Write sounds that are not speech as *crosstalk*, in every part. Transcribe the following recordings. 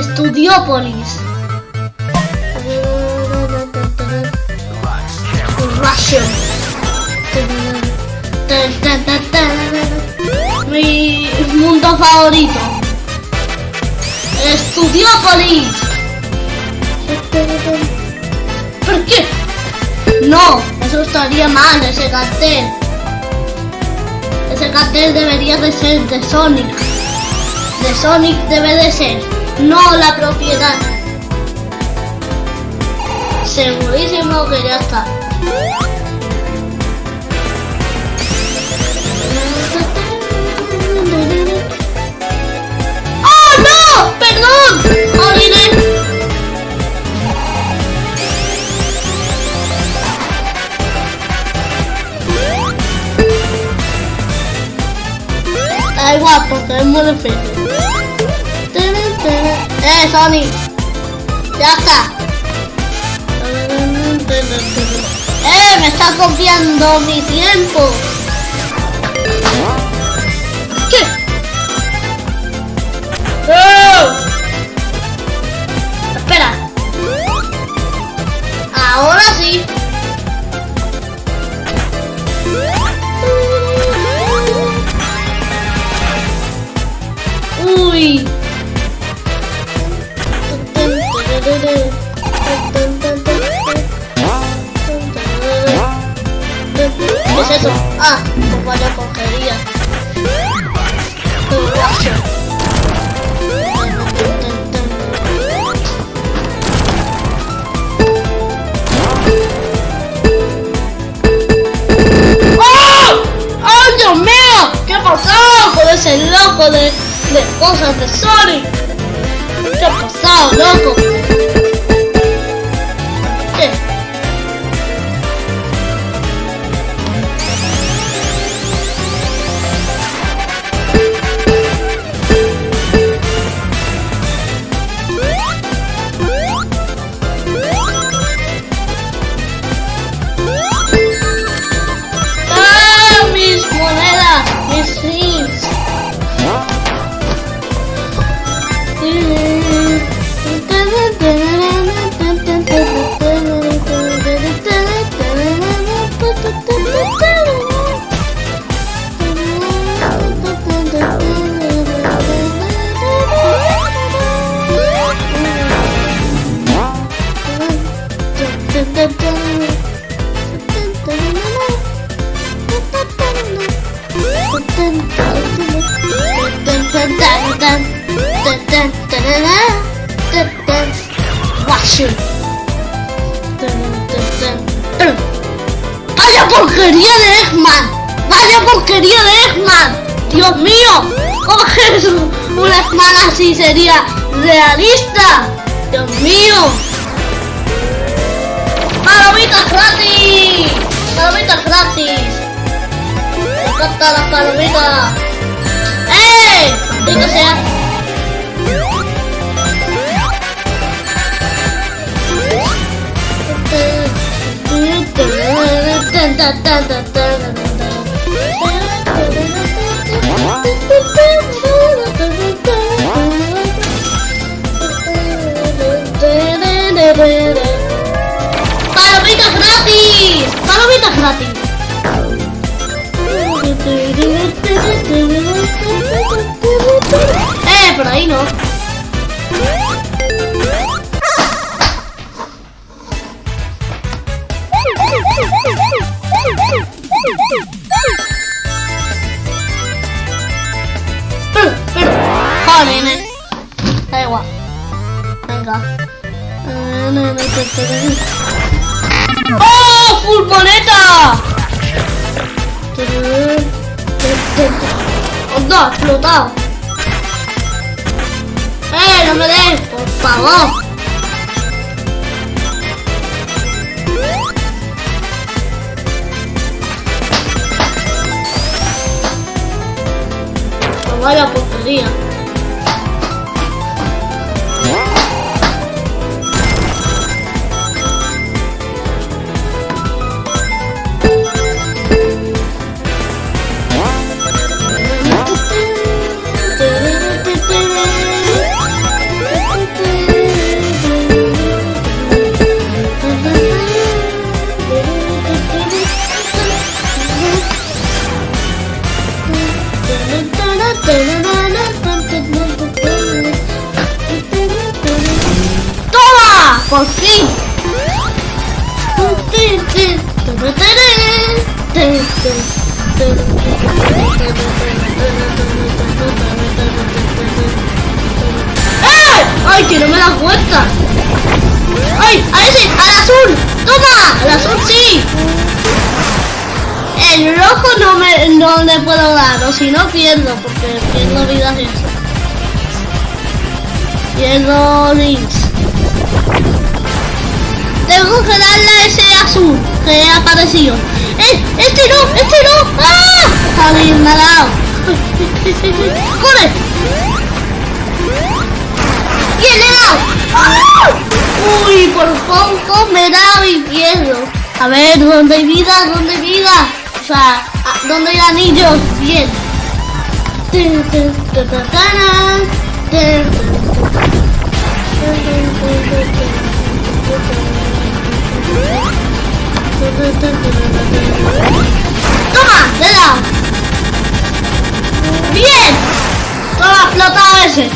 Estudiópolis. Russian. Mi mundo favorito. Estudiópolis. ¿Por qué? No, eso estaría mal, ese cartel. Ese cartel debería de ser de Sonic. De Sonic debe de ser, no la propiedad. Segurísimo que ya está. ¡Oh, no! ¡Perdón! ¡Olvidé! Da igual, porque es muy difícil. ¡Eh, Sony! ¡Ya está! ¡Eh, me está copiando mi tiempo! Es eso? Ah, pues vaya porquería. ¡Oh! ¡Oh, Dios mío! ¿Qué pasado con ese loco de, de cosas de Sonic? ¿Qué ha pasado, loco? Así sería realista? ¡Dios mío! ¡Palomitas gratis! ¡Palomitas gratis! ¡Me encantan las palomitas! ¡Eh! ¡Maldito sea! *laughs* ¡Eh! Por ahí no. Nene. Da igual. Venga. ¡Ha explotado! ¡Eh! ¡No me des! ¡Por favor! Vaya porquería. ¡Eh! ¡Ay, que no me da cuenta! ¡Ay! ¡A ese! ¡Al azul! ¡Toma! ¡Al azul sí! El rojo no me no le puedo dar, o si no pierdo, porque pierdo vidas y eso. Pierdo links. Tengo que darle a ese azul que ha aparecido. ¡Eh! ¡Este no! ¡Este no! ¡Ah! Está bien, me ha dado. ¡Corre! ¡Bien, le he dado! ¡Ah! Uy, por poco me he dado y pierdo. A ver, ¿dónde hay vida? ¿Dónde hay vida? O sea, ¿a- ¿dónde hay anillos? Bien. ¡Toma! ¡Le! ¡Bien! ¡Toma, ha explotado ese!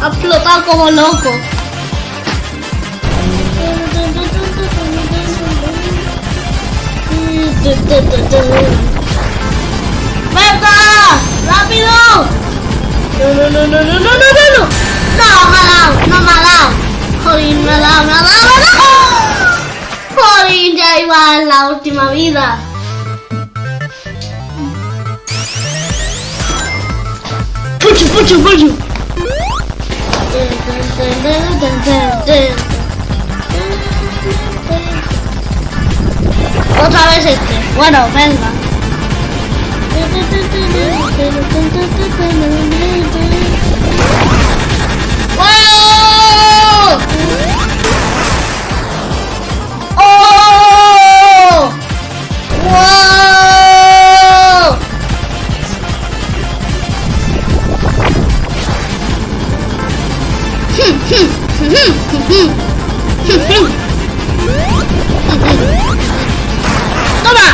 Ha explotado como loco. ¡Venga! ¡Rápido! No, no, no, no, no, no, no, no, no. No, me ha dado, no me ha dado. Jolín, me ha dado, me ha dado, me ha dado. Jolín, ya iba en la última vida. Puchu, puchu, puchu. Otra vez este. Bueno, venga. ¡Toma!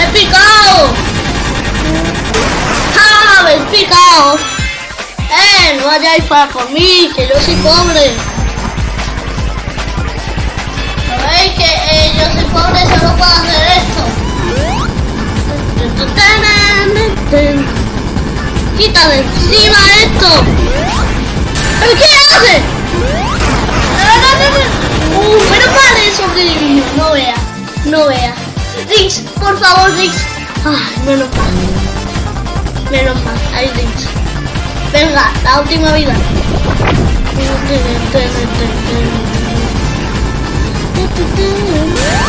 ¡He picado! ¡Ja! ¡Me he picado! ¡Eh! No vayáis para mí, que yo soy pobre. ¿Sabéis que eh, yo soy pobre solo puedo hacer esto? ¡Quita de encima esto! ¿Pero qué hace? Uh, menos mal he. No vea, no vea. Rix, por favor, Rix. Ay, menos mal. Menos mal, hay Rix. Venga, la última vida.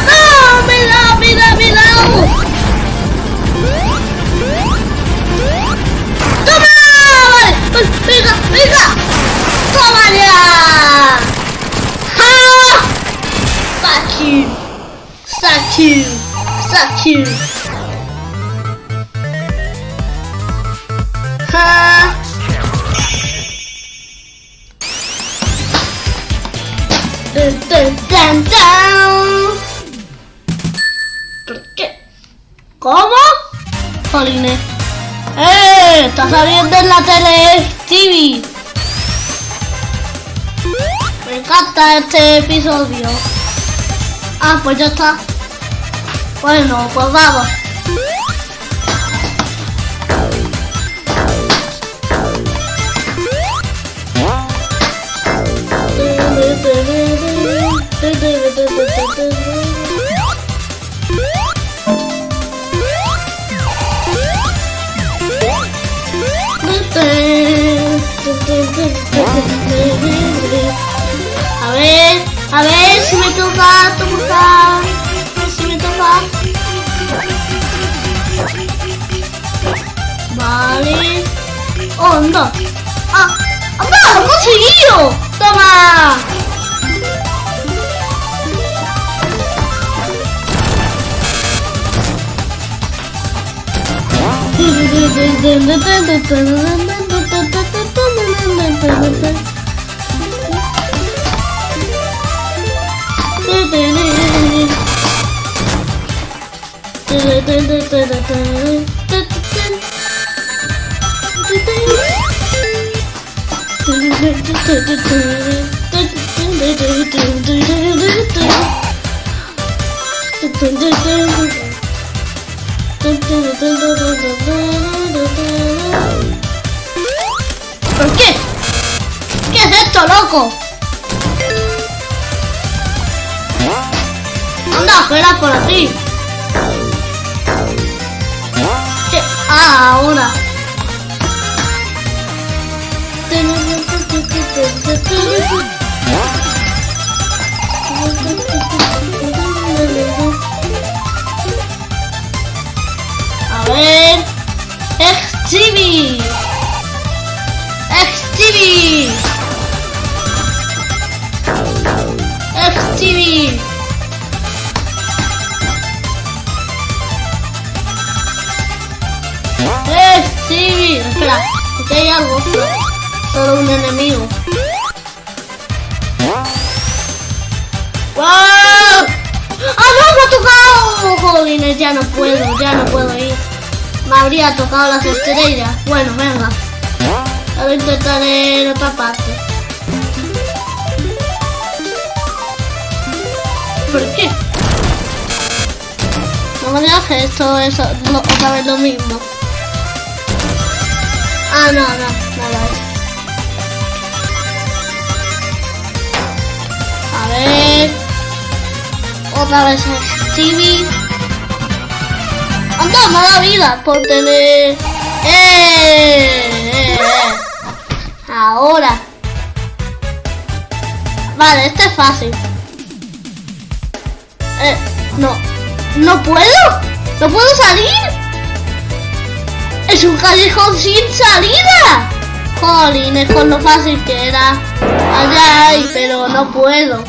¡No! ¡Me da, me da, me da! You. ¡Ja! Dun, dun. ¿Por qué? ¿Cómo? Jolines. ¡Eh! Está saliendo en la tele TV. Me encanta este episodio. Ah, pues ya está. Bueno, pues vamos. 온다 아 아빠 아빠 죽이요. 떠나 ¿Por qué? ¿Qué es esto, loco? Anda, fuera por aquí! ¿Qué? Ah, ahora. A ver. Exhibi. Exhibi. Exhibi. Exhibi. Espera, aquí hay algo. Solo un enemigo. ¡Wow! ¡Ah, no! ¡Me ha tocado! Jolines, ya no puedo, ya no puedo ir. Me habría tocado las estrellas. Bueno, venga. Ahora intentaré en otra parte. ¿Por qué? No me digas esto es lo- otra vez lo mismo. Ah, no, no, nada. A Otra vez Stevie. Anda, me da vida por tener. ¡Eh! eh, eh. Ahora. Vale, este es fácil. Eh, no. ¿No puedo? ¿No puedo salir? ¡Es un callejón sin salida! Jolines, con lo fácil que era. Allá hay, pero no puedo.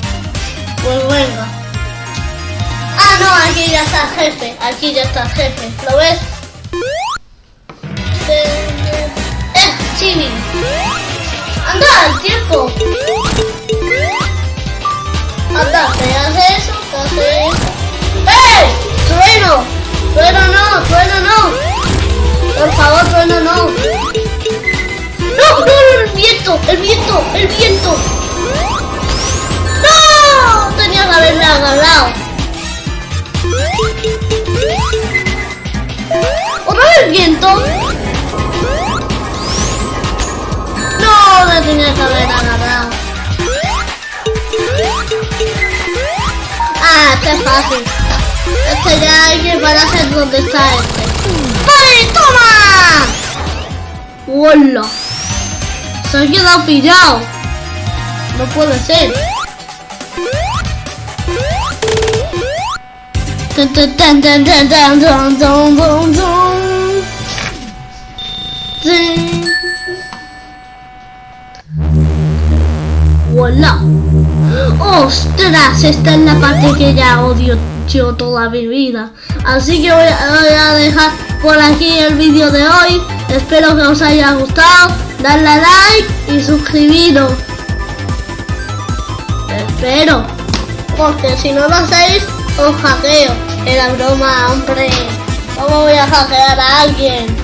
Pues venga. Ah, no, aquí ya está el jefe. Aquí ya está el jefe. ¿Lo ves? ¡Eh, Chibi! ¡Anda, el tiempo! Anda, ¿te hace eso? ¿Te hace eso? ¡Eh! ¡Trueno! ¡Trueno no! ¡Trueno no! Por favor, trueno no. ¡No! ¡No! ¡El viento! ¡El viento! ¡El viento! Que haberle agarrado. ¿Otra vez viento? No, me tenía que haber agarrado. Ah, es fácil. Este ya hay que pararse donde está este. ¡Vale, toma! ¡Hola! Se ha quedado pillado. No puede ser. ¡Hola! ¡Ostras! Esta es la parte que ya odio yo toda mi vida. Así que voy a, voy a dejar por aquí el vídeo de hoy. Espero que os haya gustado. Darle a like y suscribiros. Espero. Porque si no lo hacéis, os hackeo. Era broma, hombre. ¿Cómo voy a hackear a alguien?